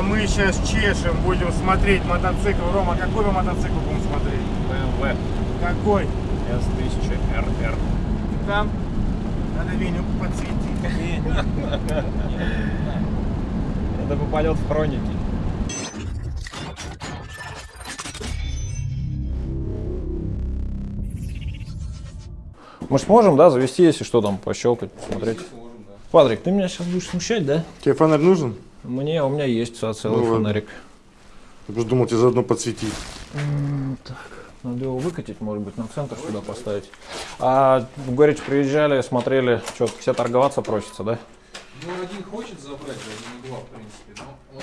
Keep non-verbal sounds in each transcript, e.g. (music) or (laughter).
а мы сейчас чешем, будем смотреть мотоцикл. Рома, какой мы мотоцикл будем смотреть? BMW Какой? S1000RR. Там? Надо Веню подсветить. (laughs) Это попадет в хроники. Мы ж сможем, да, завести, если что там, пощелкать, посмотреть. Патрик, ты меня сейчас будешь смущать, да? Тебе фонарь нужен? Мне, у меня есть целый Ну фонарик. Я просто думал тебе заодно подсветить. Надо его выкатить, может быть, на центр сюда поставить. А в Горечь приезжали, смотрели, что все торговаться просится, да? Ну, один хочет забрать, один два, в принципе, но он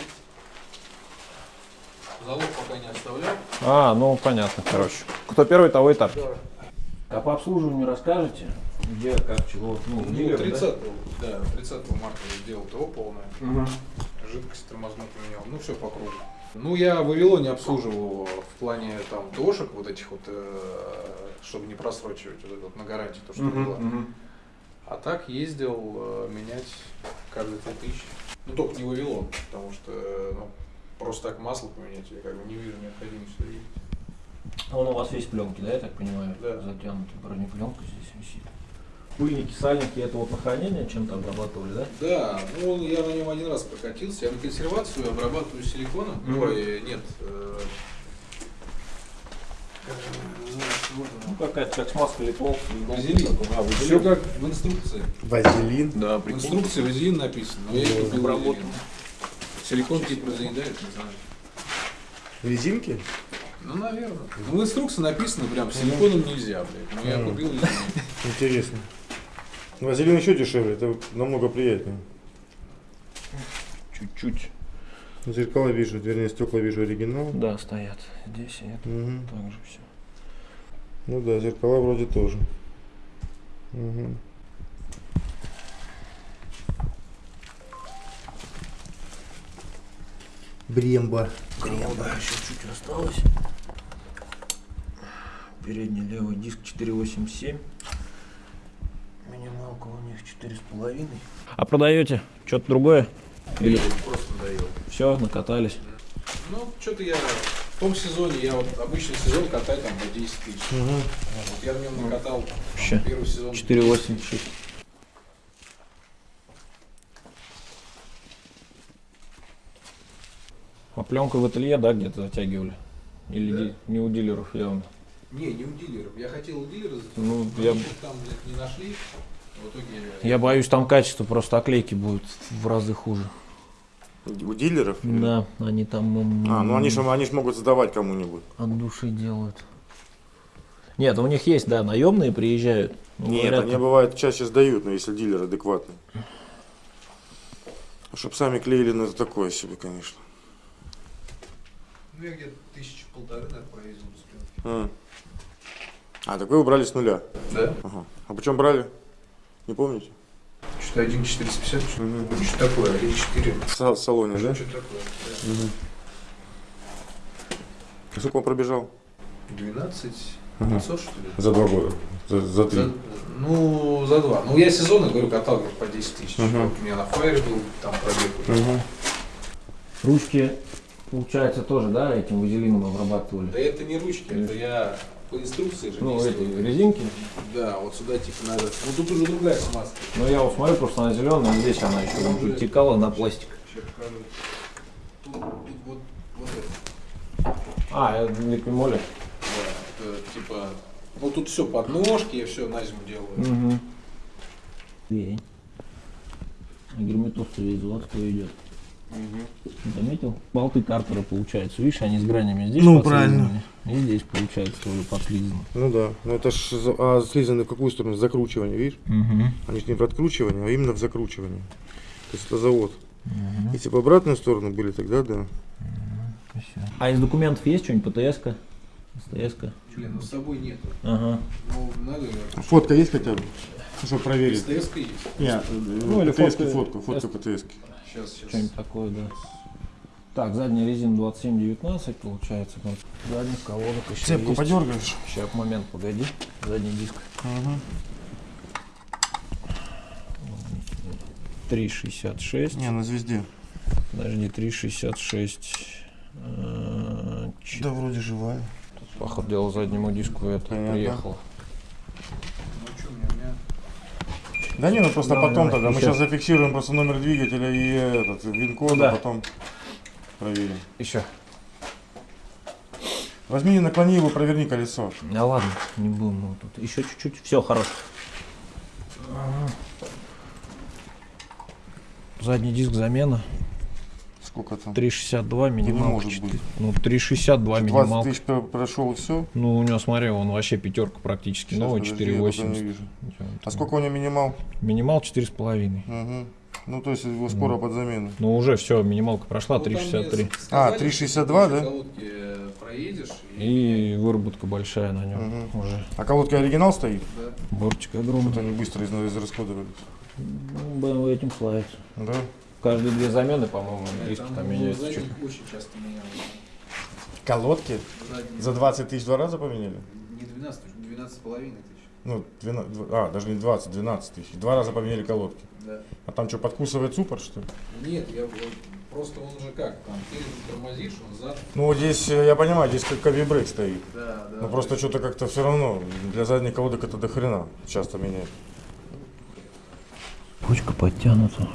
залог пока не оставлял. А, ну понятно, короче. Кто первый, того и торг. А по обслуживанию расскажете? Где, как, чего? Ну, Ну, дилер, 30, да? 30 марта я сделал ТО полное, Мгм. Жидкость тормозную поменял, ну, все по кругу. Ну, я в Вавилоне обслуживал в плане там ТОшек вот этих вот, э, чтобы не просрочивать вот это вот на гарантии, то, что Мгм, было. мгм. А так ездил э, менять каждые 3000. Ну, только не Вавилон, потому что, э, ну, просто так масло поменять, я как бы не вижу необходимости ездить. А Он у вас весь пленки, да, я так понимаю? Да. Затянутый бронепленка здесь висит. Пыльники, сальники, это вот на хранение чем-то обрабатывали, да? Да, ну я на нем один раз прокатился. Я на консервацию обрабатываю силиконом. Мгм. Ой, нет. э, Ну, какая-то как смазка литвол. Вазелин. А, Все как в инструкции. Вазелин. Да, В инструкции вазелин написано, но я Ну, не купил вазелин. Силикон типа заедает, не знаю. Резинки? Ну, наверное. Ну, в инструкции написано прям, силиконом нельзя, блядь. Но я Мгм. купил вазелин. Еще дешевле, это намного приятнее. Чуть-чуть. Зеркала вижу, вернее стекла вижу оригинал. Да, стоят. Здесь и это Мгм. так же все. Ну да, зеркала вроде тоже. Мгм. Бремба. Коробка еще чуть осталось. Передний левый диск 487. Минималка у них 4,5. А продаете что-то другое? Или Просто надоел. все, накатались? Ну, что-то я в том сезоне, я вот обычный сезон катаю там по 10 тысяч. Мгм. Вот я в нем накатал там, первый сезон. 4,86. А пленку в ателье, да, где-то затягивали? Или Да. не у дилеров явно? Не, не у дилеров. Я хотел у дилера затянуть, Ну, я- там блядь, не нашли. В итоге Я боюсь, там качество просто оклейки будет в разы хуже. У дилеров? Да, они там А, ну они же они ж могут сдавать кому-нибудь. от души делают. Нет, у них есть, да, наемные приезжают. Ну, Нет, говорят, они бывает чаще сдают, но если дилер адекватный. Чтоб сами клеили, ну это такое себе, конечно. Ну, я где-то тысячи полторы, наверное, пленки. А, а так вы убрали с нуля. Да? Ага. А почем брали? Не помните? Что-то 1,450, что Мгм. ну, что такое, 1,4. В са- салоне, да? Что такое? А Сколько он пробежал? 12 Ага. 500, что ли? За два года. За, за три. За- ну, за два. Ну, я сезоны, говорю, катал по 10 тысяч. Мгм. Вот у меня на фаере был, там пробег. уже. Мгм. Ручки, получается, тоже, да, этим вазелином обрабатывали? Да это не ручки, это я по инструкции же Ну, эти резинки. Да, вот сюда типа надо. Ну, тут уже другая смазка. Ну, я вот смотрю просто на зеленую, здесь она еще там тут текала на пластик. Сейчас покажу. Тут, тут вот, вот это. А, это липимоли. Да, это типа. Ну тут все подножки, я все на зиму делаю. Угу. Дверь. А герметоз весь заводской идет. Заметил? Болты картера получается. Видишь, они с гранями здесь Ну, подслизаны, И здесь получается тоже подслизано. Ну да. Ну это ж а слизаны в какую сторону? Закручивание, видишь? Угу. Они же не в откручивании, а именно в закручивании. То есть это завод. Если бы обратную сторону были, тогда да. А из документов есть что-нибудь? ПТС-ка? СТС-ка? Блин, ну с собой нету. Ага. Ну, надо ее. Фотка есть хотя бы? Чтобы проверить. СТС есть. Нет, Ну, или ПТСки, фотка- фотку ПТСки. Сейчас, сейчас. Что-нибудь такое, да. Так, задняя резина 27-19 получается. там Задних колодок еще Цепку есть. подергаешь. Сейчас, момент, погоди. Задний диск. 3,66. Не, на звезде. Подожди, 3,66. э, чет- Да, вроде живая. Походу дела заднему диску это Понятно. приехало. Ну что, мне, у меня... Да не, ну просто Давай, потом давай, тогда. Мы еще. сейчас зафиксируем просто номер двигателя и этот вин-код, Да. а потом проверим. Еще. Возьми, наклони его, проверни колесо. Да ладно, не будем мы тут. Еще чуть-чуть. Все, хорош. Задний диск замена. Сколько там? 3,62 минималка. может 4. быть. Ну, 3,62 20 минималка. тысяч про- прошел и все. Ну, у него, смотри, он вообще пятерка практически новый, я пока не 4,80. вижу. А Там сколько у него минимал? Минимал 4,5. Угу. Ну, то есть его скоро под замену. Ну, уже все, минималка прошла, Ну, там мне 3,63. А, сказали, 3,62, что да? колодки э, проедешь и... И выработка большая на нем Мгм. уже. А колодка оригинал стоит? Да. Бортик Вот огромный. они быстро из- израсходовались. Ну, BMW этим славится. Да? Каждые две замены, по-моему, диски Там, там ну, меняются. задних чуть. очень часто менял. Колодки? Задние. За 20 тысяч два раза поменяли? Не 12 тысяч, 12 с половиной тысяч. Ну, 12, дв- а, даже не 20, 12 тысяч. Два раза поменяли колодки. Да. А там что, подкусывает суппорт, что ли? Нет, я просто он уже как, там, перед тормозишь, он зад. Ну, вот здесь, э, я понимаю, здесь как кавибрейк стоит. Да, да. Ну, просто есть что-то как-то все равно. Для задних колодок это до хрена часто меняют. Почка подтянута.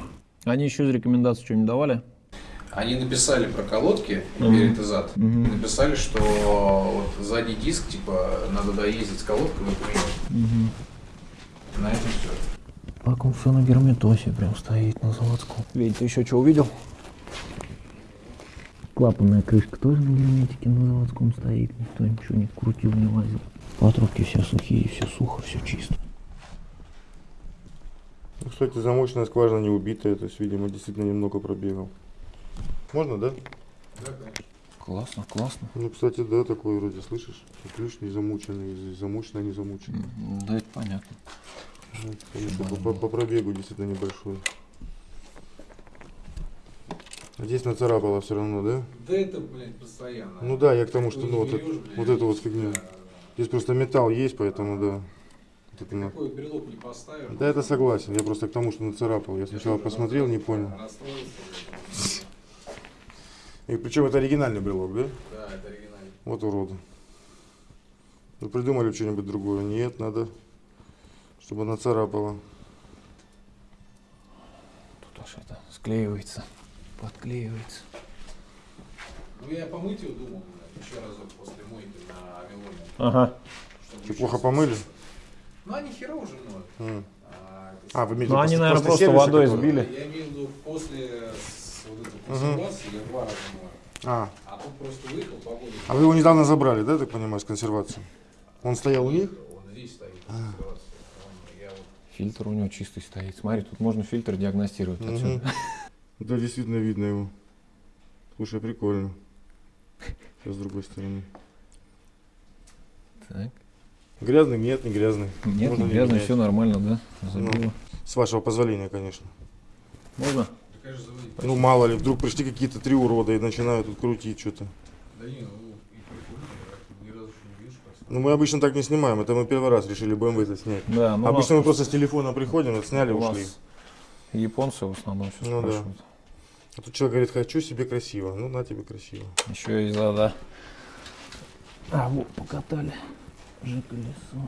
Они еще из рекомендаций что-нибудь давали? Они написали про колодки, перед и зад. Мгм. Написали, что вот задний диск, типа, надо доездить с колодкой и поменять. На этом все. Так он все на герметосе прям стоит на заводском. Ведь ты еще что увидел? Клапанная крышка тоже на герметике на заводском стоит. Никто ничего не крутил, не лазил. Патрубки все сухие, все сухо, все чисто. Ну, кстати, замочная скважина не убитая, то есть, видимо, действительно немного пробегал. Можно, да? Да, конечно. Классно, классно. Ну, кстати, да, такой вроде, слышишь? Ключ не замученный, замочная не замученная. Да, это понятно. Ну, конечно, по, по- по пробегу действительно небольшой. А здесь нацарапало все равно, да? Да это, блядь, постоянно. Ну да, я к тому, что ну, вот, берешь, это- блядь, вот эту вот фигню. Да, да, Здесь просто металл есть, поэтому да. Да. на- Какой брелок не поставишь. Да, это согласен. Я просто к тому, что нацарапал. Я сначала тоже посмотрел, не понял. И причем это оригинальный брелок, да? Да, это оригинально. Вот уроды. Вы придумали что-нибудь другое? Нет, надо, чтобы нацарапало. Тут аж это склеивается, подклеивается. Ну я помыть его думал, еще разок после мойки на Амилоне. Ага. еще плохо помыли? Ну они хера уже моют. М. А, А, вы имеете Ну, они, наверное, после просто сервиса, водой сбили. Я имею в виду после вот этой консервации я два раза мою. А, А тут просто выехал, погода. а вы его недавно забрали, да, так понимаю, с консервации? Он стоял у них? Он здесь стоит, вот Фильтр у него чистый стоит. Смотри, тут можно фильтр диагностировать Мгм. отсюда. (laughs) Да, действительно видно его. Слушай, прикольно. Сейчас с другой стороны. Так. Грязный? Нет, не грязный. Нет, Можно не не грязно, менять. все нормально, да? Забило. Ну. С вашего позволения, конечно. Можно? Ну, мало ли, вдруг пришли какие-то три урода и начинают тут крутить что-то. Да не, ну не. Ну, мы обычно так не снимаем. Это мы первый раз решили BMW это снять. Да, ну Обычно у мы просто с телефона приходим, это сняли, нас- у ушли. нас японцы в основном все Ну да. А тут человек говорит, хочу себе красиво. Ну, на тебе красиво. Еще и за, да. А, вот, покатали. Же колесо.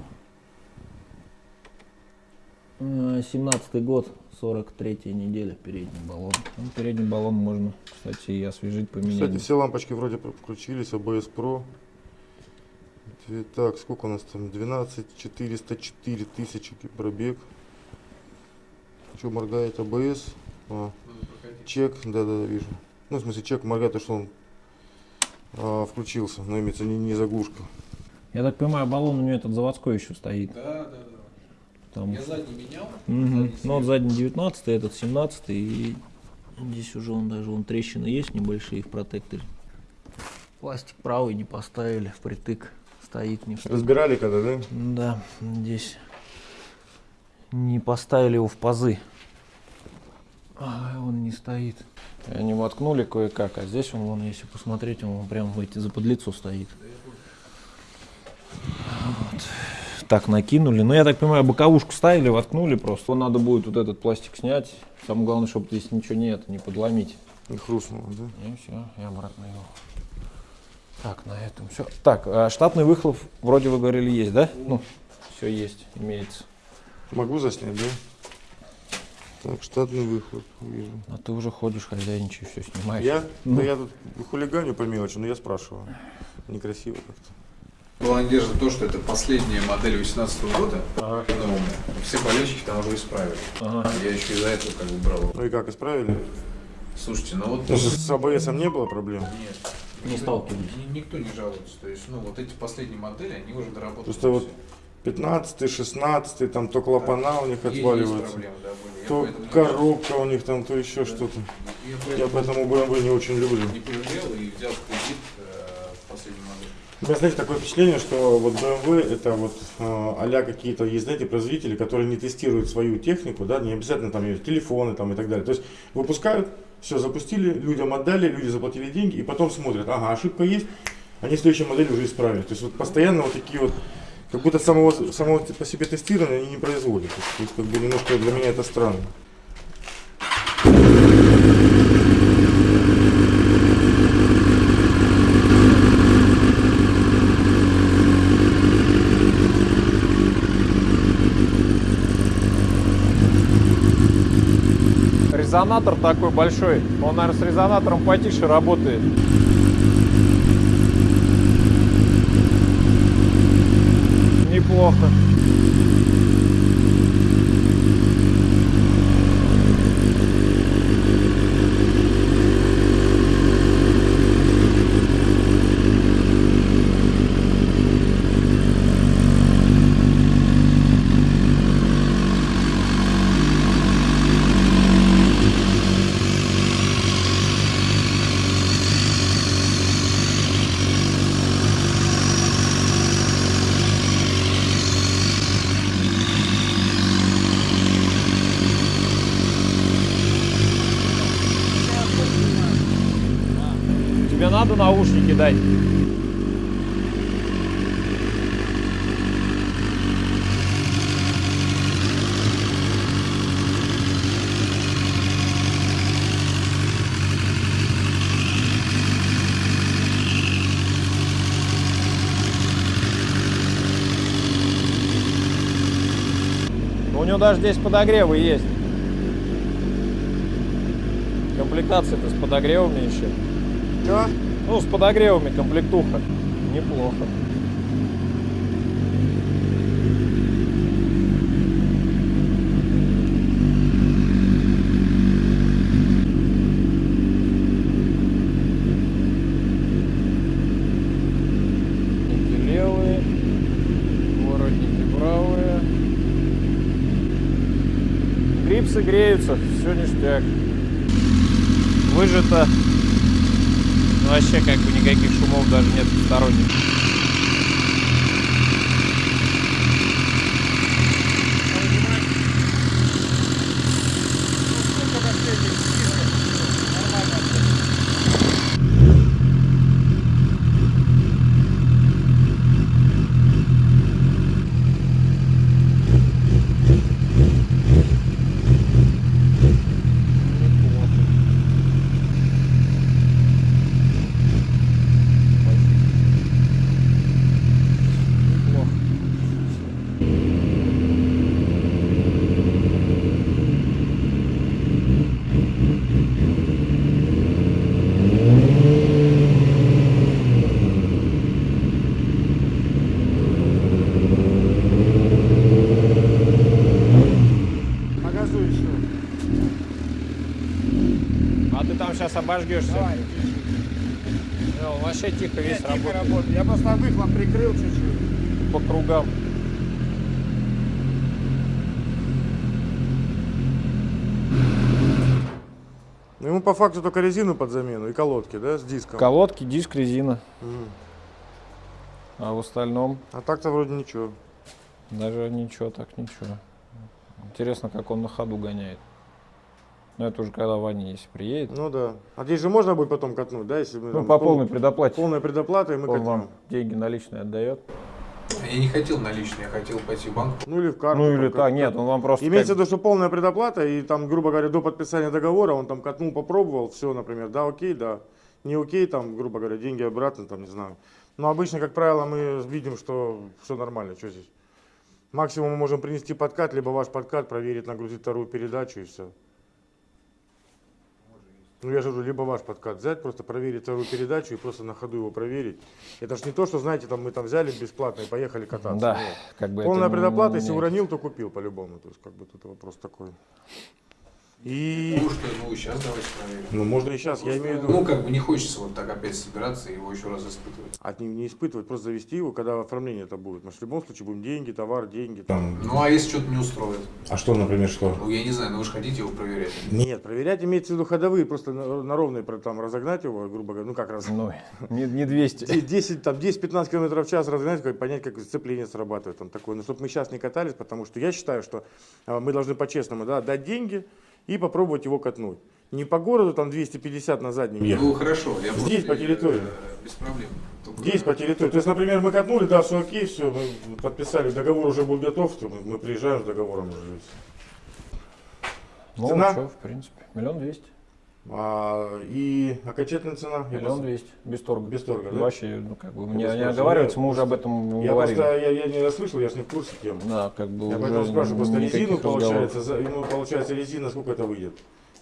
Э, 17 год, 43 неделя, передний баллон. Ну, передний баллон можно, кстати, и освежить, поменять. Кстати, все лампочки вроде включились, ABS Pro. Так, сколько у нас там? 12 404 тысячи пробег. Что моргает ABS? А, чек, да-да, вижу. Ну, в смысле, чек моргает, то, что он а, включился, но имеется не, не заглушка. Я так понимаю, баллон у нее этот заводской еще стоит. Да, да, да. Там. Я задний менял. Задний Ну, вот задний 19 этот 17 и здесь уже он даже вон трещины есть небольшие в протекторе. Пластик правый не поставили, впритык стоит не в Разбирали когда, да? Да, здесь не поставили его в пазы. А, он не стоит. Они воткнули кое-как, а здесь он, вон, если посмотреть, он прям в эти заподлицо стоит. Вот. Так накинули. Ну, я так понимаю, боковушку ставили, воткнули просто. Надо будет вот этот пластик снять. Самое главное, чтобы здесь ничего нет, не подломить. Не хрустнуло, да? И все, и обратно его. Так, на этом все. Так, а штатный выхлоп вроде вы говорили есть, да? Ну, все есть, имеется. Могу заснять, да? Так, штатный выхлоп, вижу. А ты уже ходишь, хозяйничаешь, все снимаешь. Я? Ну. Да я тут хулиганю по мелочи, но я спрашиваю. Некрасиво как-то. Была надежда то, что это последняя модель 2018 года. Ага. новая. Все болельщики там уже исправили. Ага. Я еще из-за этого как бы брал. Ну и как, исправили? Слушайте, ну вот... Ну, с с АБС не было проблем? Нет. Не Никто- сталкивались. ни- Никто не жалуется. То есть, ну, вот эти последние модели, они уже доработаны. Просто вот все. 15 16 там то клапана у них есть отваливаются, проблемы, да, были. То коробка у них там, то еще что-то. Я Я поэтому поэтому BMW не очень люблю. не пожалел и взял кредит. У меня, знаете, такое впечатление, что вот BMW это вот а какие-то, есть, знаете, производители, которые не тестируют свою технику, да, не обязательно там ее телефоны там и так далее. То есть выпускают, все запустили, людям отдали, люди заплатили деньги и потом смотрят, ага, ошибка есть, они в следующей модели уже исправят. То есть вот постоянно вот такие вот, как будто самого, самого по себе тестирования они не производят. То есть как бы немножко для меня это странно. Резонатор такой большой. Он, наверное, с резонатором потише работает. Неплохо. Тебе надо наушники дать? Ну, у него даже здесь подогревы есть. Комплектация-то с подогревами еще. Да? Ну, с подогревами комплектуха. Неплохо. Ништяк. Выжато ну, вообще как бы никаких шумов даже нет сторонних. Неплохо. Покажу еще. А ты там сейчас обожгешься. Давай. Ну, вообще тихо весь Тихо работает. работает. Я просто выхлоп прикрыл чуть-чуть. по кругам. Ну, ему по факту только резину под замену и колодки, да, с диском. Колодки, диск, резина. Мгм. А в остальном А так-то вроде ничего. даже ничего, так ничего. Интересно, как он на ходу гоняет. Но это уже когда Ваня, если приедет. Ну да. А здесь же можно будет потом катнуть, да, если мы Ну, там по пол- полной предоплате. полная предоплата, и мы Он вам деньги наличные отдает. Я не хотел наличные, я хотел пойти в банк. Ну или в карту. Ну или так, нет, он вам просто... Имеется в виду, что полная предоплата, и там, грубо говоря, до подписания договора он там катнул, попробовал, все, например, да, окей, да, не окей, там, грубо говоря, деньги обратно, там, не знаю. Но обычно, как правило, мы видим, что все нормально, что здесь. Максимум мы можем принести подкат, либо ваш подкат, проверить, нагрузить вторую передачу и все. Ну я же говорю, либо ваш подкат взять, просто проверить вторую передачу и просто на ходу его проверить. Это ж не то, что, знаете, там мы там взяли бесплатно и поехали кататься. Да, Нет. как бы Полная предоплата, не если уронил, то купил по-любому. То есть, как бы тут вопрос такой. И, Ну что, ну сейчас давайте проверим. ну, можно и сейчас, я имею в Ну, виду, как бы не хочется вот так опять собираться и его еще раз испытывать. от них не испытывать, просто завести его, когда оформление это будет. Мы же в любом случае будем деньги, товар, деньги. Там. Ну, а если что-то не устроит? А что, например, что? Ну, я не знаю, но вы же хотите его проверять. Нет, проверять имеется в виду ходовые, просто на, на ровной про- там разогнать его, грубо говоря, ну как раз. Ну, не, не 200. 10, там 10-15 км в час разогнать, как, понять, как сцепление срабатывает. Там такое. Но чтобы мы сейчас не катались, потому что я считаю, что а, мы должны по-честному да, дать деньги и попробовать его катнуть. Не по городу там 250 на заднем ехать. Ну, хорошо. Я Здесь, по территории. э, Без проблем. Только- Здесь по территории. То есть, например, мы катнули, да, все окей, все, мы подписали, договор уже был готов, то мы, мы приезжаем с договором уже. Ну, Цена? что, в принципе, миллион двести. А, и окончательная цена? Миллион двести, без торга. Без торга, да? Вообще, ну, как бы, Я не, просто не спрашиваю, оговариваться, я мы уже об этом Я говорили. просто я, я не расслышал, я же не в курсе темы. Да, как бы Я поэтому спрашиваю, просто резину получается, за, ему получается резина сколько это выйдет?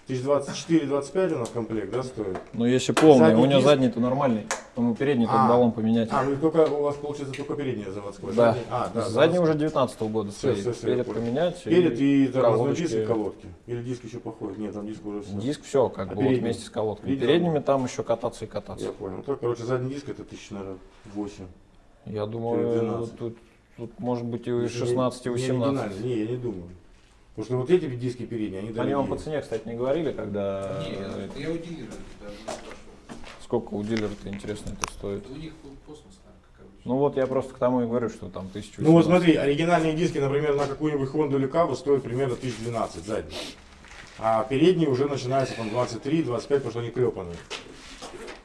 1024-25 у нас комплект, да, стоит? Ну, если полный, Задний у него диск? задний-то нормальный, тому передний А. баллон поменять. А, ну только у вас получается только передняя заводская. да. задний- А, да. задний уже 19 года Всё, стоит. всё, я Перед поменять. Перед и тормозной колодочки. диск и колодки. Или диск еще походит? Нет, там диск уже все. Диск все, как А бы вот передний? вместе с колодками. Видел? Передними там еще кататься и кататься. Я понял. Ну, так, короче, задний диск это тысяча, наверное, 8. Я думаю, 12. тут, тут может быть и Не- 16, и не 18. оригинально. Не, я не думаю. Потому что вот эти диски передние, они Они вам дорогие. по цене, кстати, не говорили, когда Не, это я у дилера даже не спрашивал. сколько у дилера-то интересно это стоит. Это у них космос, наверное, как обычно. Ну вот я просто к тому и говорю, что там 1000 Ну вот смотри, оригинальные диски, например, на какую-нибудь Honda или Каву стоят примерно 1012 задние. А передние уже начинаются там 23-25, потому что они клепанные.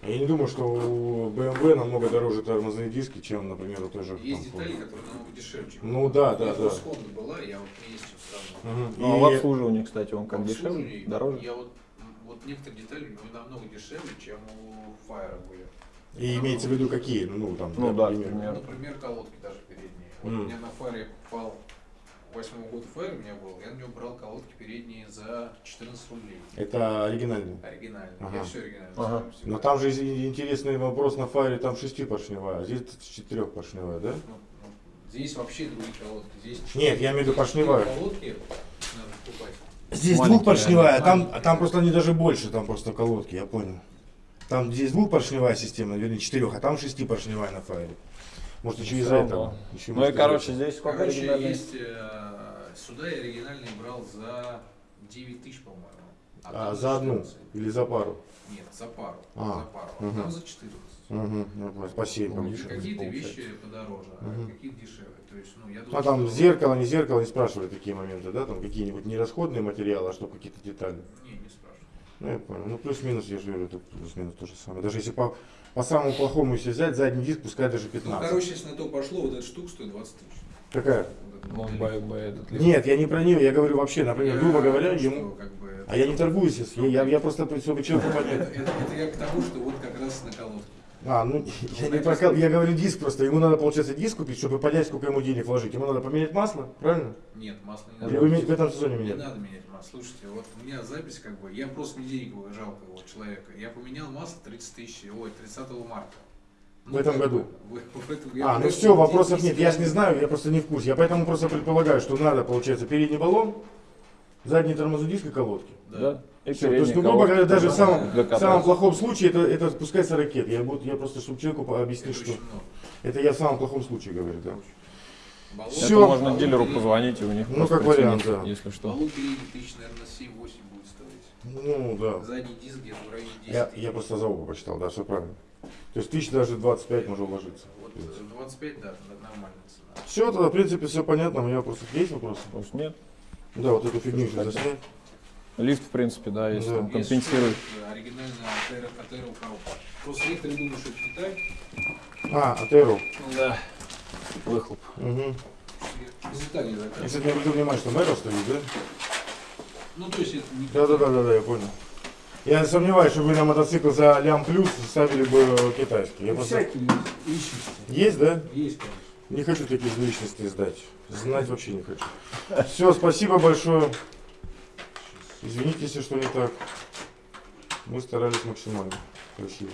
Я не думаю, что у BMW намного дороже тормозные диски, чем, например, у той же Есть там, детали, которые намного дешевле. чем Ну да, да, да. Honda была, я вот чем сравнивать. Мгм. Ну, а в И- обслуживании, кстати, он как дешевле, дороже. Я вот, вот некоторые детали у него намного дешевле, чем у Fire были. И имеется в виду какие? Ну, там, Ну да, например. Например, колодки даже передние. Вот Мгм. у меня на Fire я покупал восьмого года Fire у меня был, я на него брал колодки передние за 14 рублей. Это оригинальные. Оригинальные. Ага. Я все оригинально Ага. Но там же интересный вопрос на фаре, там шестипоршневая, а здесь четырехпоршневая, да? Ну, ну, здесь вообще другие колодки. Здесь Нет, я имею в виду поршневая. колодки надо покупать. Здесь двухпоршневая, а там, а там просто они даже больше, там просто колодки, я понял. Там здесь двухпоршневая система, вернее четырех, а там шестипоршневая на фаере. Может еще из-за этого. Еще Ну и, короче, здесь сколько Короче, оригинальных? есть э, сюда я оригинальный брал за 9 тысяч, по-моему. там А, за одну 14. или за пару? Нет, за пару. А, за пару. А там за 14. Угу, ну, по- по 7 Ну. Какие-то вещи подороже, Мгм. а какие-то дешевле. То есть, ну, я А думаю, там что- зеркало, не зеркало, не спрашивали такие моменты, да? Там какие-нибудь не расходные материалы, а что какие-то детали. Не, не спрашиваю. Ну, я понял. Ну, плюс-минус, я же говорю, это плюс-минус то же самое. Даже если по, по самому плохому если взять, задний диск, пускай даже Ну, 15. короче, если на то пошло, вот эта штука стоит 20 тысяч. Какая? Вот Ну, этот. Нет, я не про нее, я говорю вообще, например, Я грубо говоря, говорю, ему... что, как бы, А я не торгуюсь, если- я, я, я просто, чтобы человеку понять. это- это я к тому, что вот как раз на колодке. А, ну, (laughs) я не про я говорю диск просто, ему надо, получается, диск купить, чтобы понять, сколько ему денег вложить. Ему надо поменять масло, правильно? Нет, масло не Или надо. вы ме- в этом сезоне Не меняли? надо менять масло. Слушайте, вот у меня запись как бы, я просто мне денег было жалко вот человека. Я поменял масло 30 тысяч, ой, 30 марта. В этом году? (laughs) бы, в- этом- А, ну все, вопросов нет, я же не знаю, я просто не в курсе. Я поэтому просто предполагаю, что надо, получается, передний баллон, задний тормозной диск и колодки. Да. И Всё, то есть, ну, грубо говоря, даже в самом, в самом плохом случае это, это спускается ракет. Я, буду, я просто, чтобы человеку объяснить, что это я в самом плохом случае говорю, да. Баллон- Это можно дилеру позвонить и у них Ну, как вариант, да. если что. Передний тысяч, наверное, 7-8 будет стоить. Ну, да. Задний диск где-то в районе 10. Я, я просто за оба почитал, да, все правильно. То есть тысяч даже 25 можно уложиться. Вот э, 25, да, нормальная цена. Все, тогда, в принципе, все понятно. У меня просто есть вопросы? Просто нет. Да, вот эту фигню еще заснять. Лифт, в принципе, да, если Да. там Если компенсирует. это Оригинальная Атера Атера кого. Просто некоторые думают, что это Китай. А, Атеру. Да. выхлоп. Угу. Из Италии заказывал. Если ты обратил внимание, что Мэро стоит, да? Ну, то есть это не... Да, да, да, да, да, я понял. Я сомневаюсь, что вы на мотоцикл за лям плюс ставили бы китайский. Я просто- Всякие есть, личности. Есть, да? Есть, конечно. Не хочу такие личности сдать. Знать вообще не хочу. Все, спасибо большое. Извините, если что не так. Мы старались максимально красиво.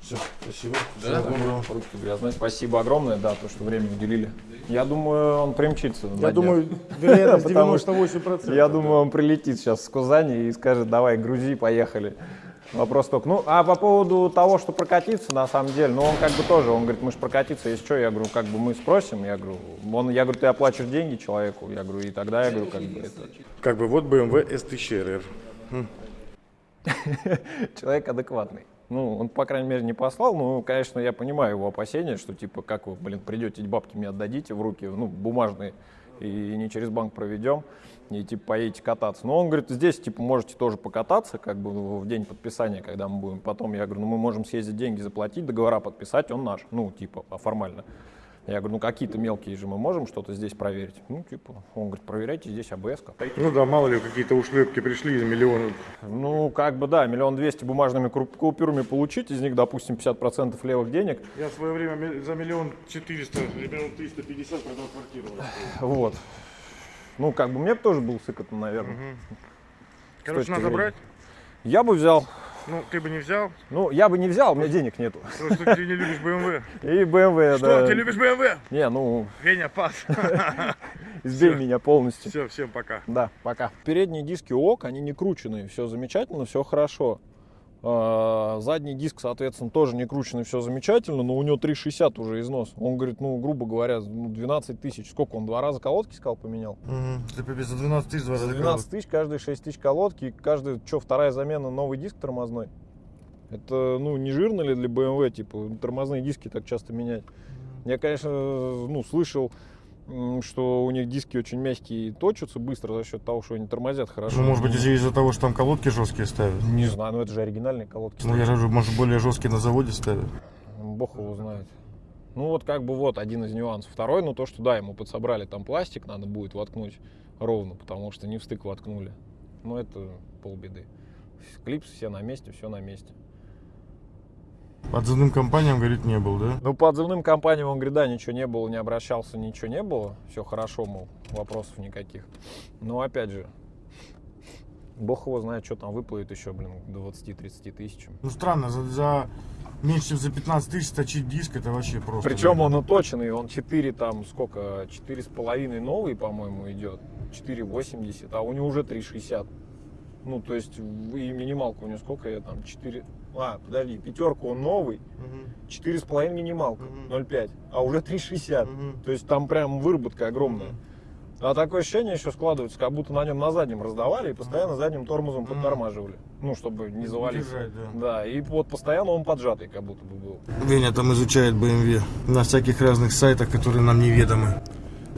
Все, спасибо. Всего Да, доброго. Ручки грязные. Спасибо огромное, да, то, что время уделили. Я думаю, он примчится. Я думаю, (laughs) вероятность Потому что 98%. Я думаю, он прилетит сейчас с Кузани и скажет, давай, грузи, поехали. Вопрос только. Ну, а по поводу того, что прокатиться, на самом деле, ну, он как бы тоже, он говорит, мы же прокатиться, если что, я говорю, как бы мы спросим, я говорю, он, я говорю, ты оплачиваешь деньги человеку, я говорю, и тогда я говорю, как бы это... Как бы вот BMW S1000RR. (laughs) Человек адекватный. Ну, он, по крайней мере, не послал, но, конечно, я понимаю его опасения, что, типа, как вы, блин, придете, бабки мне отдадите в руки, ну, бумажные, и не через банк проведем, и, типа, поедете кататься. Но он говорит, здесь, типа, можете тоже покататься, как бы, в день подписания, когда мы будем. Потом я говорю, ну, мы можем съездить, деньги заплатить, договора подписать, он наш, ну, типа, а формально. Я говорю, ну, какие-то мелкие же мы можем что-то здесь проверить. Ну, типа, он говорит, проверяйте здесь АБС. -ка». Ну да, мало ли, какие-то ушлепки пришли из миллиона. Ну, как бы, да, миллион двести бумажными купюрами получить, из них, допустим, 50% левых денег. Я в свое время за миллион четыреста, миллион триста пятьдесят продал квартиру. Вот. Ну, как бы, мне бы тоже был сыкотно, наверное. Короче, точки надо брать. Я бы взял. Ну, ты бы не взял, Ну, я бы не взял, у меня денег нету. потому что ты не любишь BMW. (laughs) И BMW, Что, да. ты любишь BMW? Не, ну, Веня, пас. (laughs) избей Всё. меня полностью. Все, всем пока. Да, пока. Передние диски ок, они не крученные, все замечательно, все хорошо. А, Задний диск, соответственно, тоже не крученный, все замечательно, но у него 3,60 уже износ. Он говорит, ну, грубо говоря, ну, 12 тысяч. Сколько он, два раза колодки сказал, поменял? Ты пипец, за 12 тысяч два За 12 тысяч, каждые 6 тысяч колодки, каждый, что, вторая замена, новый диск тормозной. Это, ну, не жирно ли для BMW, типа, тормозные диски так часто менять? Я, конечно, ну, слышал, что у них диски очень мягкие и точатся быстро за счет того, что они тормозят хорошо. Ну, может быть, из- из-за того, что там колодки жесткие ставят. Не знаю, но это же оригинальные колодки. Ну, я же может, более жесткие на заводе ставят. Бог его знает. Ну вот как бы вот один из нюансов. Второй, ну то, что да, ему подсобрали там пластик, надо будет воткнуть ровно, потому что не в стык воткнули. Ну это полбеды. Клипсы все на месте, все на месте. Отзывным компаниям, говорит, не был, да? Ну, по отзывным компаниям он говорит, да, ничего не было, не обращался, ничего не было. Все хорошо, мол, вопросов никаких. Но опять же, бог его знает, что там выплывет еще, блин, к 20-30 тысячам. Ну, странно, за, за меньше, чем за 15 тысяч точить диск, это вообще просто. Причем да. он уточенный, он 4 там, сколько, 4,5 новый, по-моему, идет, 4,80, а у него уже 3,60. Ну, то есть, и минималка у него сколько я там, 4... А, подожди, пятерку он новый, Мгм. 4,5 минималка, Мгм. 0,5, а уже 3,60. Мгм. То есть там прям выработка огромная. А такое ощущение еще складывается, как будто на нем на заднем раздавали и постоянно задним тормозом подтормаживали. Ну, чтобы не завалиться. Держать, да. Да, и вот постоянно он поджатый как будто бы был. Веня там изучает BMW на всяких разных сайтах, которые нам неведомы.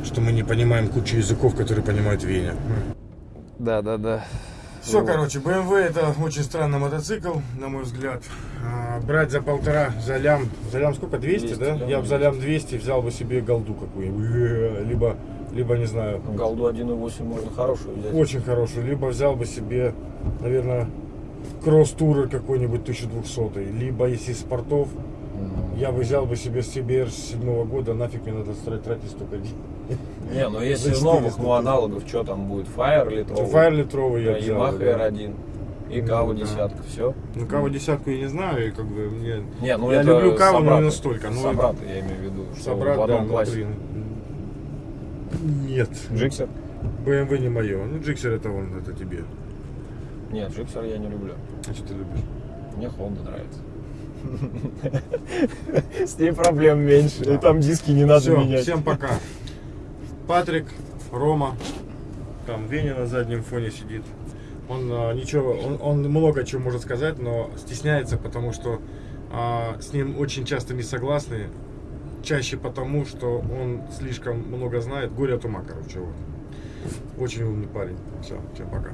Что мы не понимаем кучу языков, которые понимает Веня. Да, да, да. Все, Вот. короче, BMW это очень странный мотоцикл, на мой взгляд. А, брать за полтора, за лям, за лям сколько, 200, 200, да? да, Я бы за лям 200 взял бы себе голду какую-нибудь, Э, либо, либо не знаю, Голду 1.8 можно хорошую взять. очень хорошую, либо взял бы себе, наверное, кросс-турер какой-нибудь 1200, либо если спортов. Я бы взял бы себе CBR с седьмого года, нафиг мне надо тратить, тратить столько денег. Не, ну (laughs) если новых, 400 ну аналогов, что там будет? Fire литровый, Фаер литровый я взял. Yamaha бы, да. R1 и Ну, Кава да. десятка, все. Ну, каву десятку я не знаю, и как бы мне... Не, ну Я люблю каву, но не собраты. настолько, ну, Собраты, я имею в виду, что Собрать, в одном да, ну, классе. Нет. Джиксер? BMW не мое. Ну, Джиксер это он, это тебе. Нет, Джиксер я не люблю. А что ты любишь? Мне Honda нравится. С ней проблем меньше. И там диски не надо Все, менять. всем пока. Патрик, Рома, там Веня на заднем фоне сидит. Он а, ничего, он, он много чего может сказать, но стесняется, потому что а, с ним очень часто не согласны. Чаще потому, что он слишком много знает. Горе от ума, короче, вот. Очень умный парень. Все, всем пока.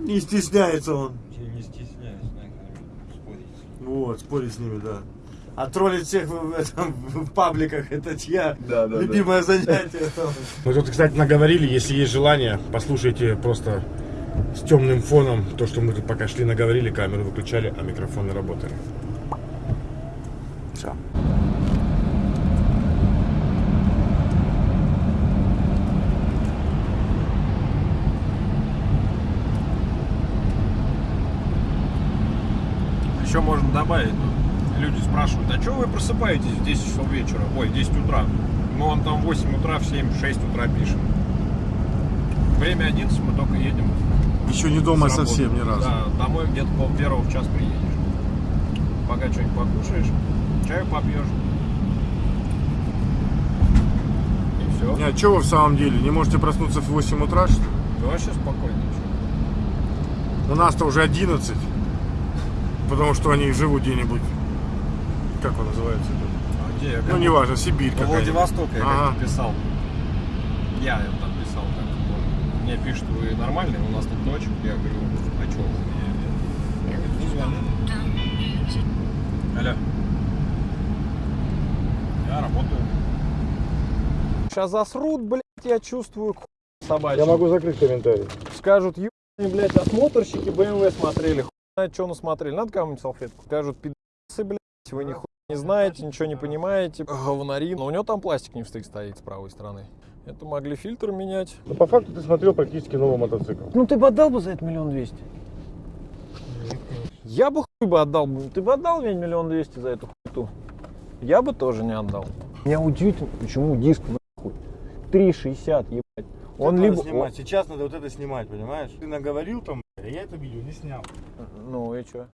Не стесняется он. Я не стесняюсь, спорить. Вот, спорить с ними, да. А троллить всех в, этом, в пабликах, это чья Да, да, любимое занятие. Мы тут, кстати, наговорили, если есть желание, послушайте просто с темным фоном то, что мы тут пока шли, наговорили, камеру выключали, а микрофоны работали. Все. Еще можно добавить, люди спрашивают, а что вы просыпаетесь в 10 часов вечера? Ой, в 10 утра. Ну, он там в 8 утра, в 7, в 6 утра пишет. Время 11, мы только едем. Еще не дома совсем ни разу. Да, домой где-то пол первого в час приедешь. Пока что-нибудь покушаешь, чаю попьешь. И все. Не, а что вы в самом деле? Не можете проснуться в 8 утра, что ли? Да вообще спокойно. У нас-то уже 11. Потому что они живут где-нибудь. Как он называется? это? А где я? Ну, неважно, Сибирь По какая Владивостоку я Ага. как-то писал. Я там писал, как помню. Мне пишут, вы нормальные, у нас тут ночь. Я говорю, а что? Я говорю, ну. Алло. Я работаю. Сейчас засрут, блядь, я чувствую к собачьим. закрыть комментарий. Скажут, ебаные, блядь, осмотрщики BMW смотрели, хуй знает, что насмотрели. Надо кому-нибудь салфетку. Скажут, пидасы, блядь, вы нихуя не знаете, ничего не понимаете, говнари. Но у него там пластик не встык стоит с правой стороны. Это могли фильтр менять. Ну, по факту ты смотрел практически новый мотоцикл. Ну ты бы отдал бы за это миллион двести? Я бы хуй бы отдал бы. Ты бы отдал мне миллион двести за эту хуйту? Я бы тоже не отдал. Меня удивительно, почему диск 3,60, ебать. Он либо... снимать. Сейчас надо вот это снимать, понимаешь? Ты наговорил там, а я это видео не снял. Ну и что?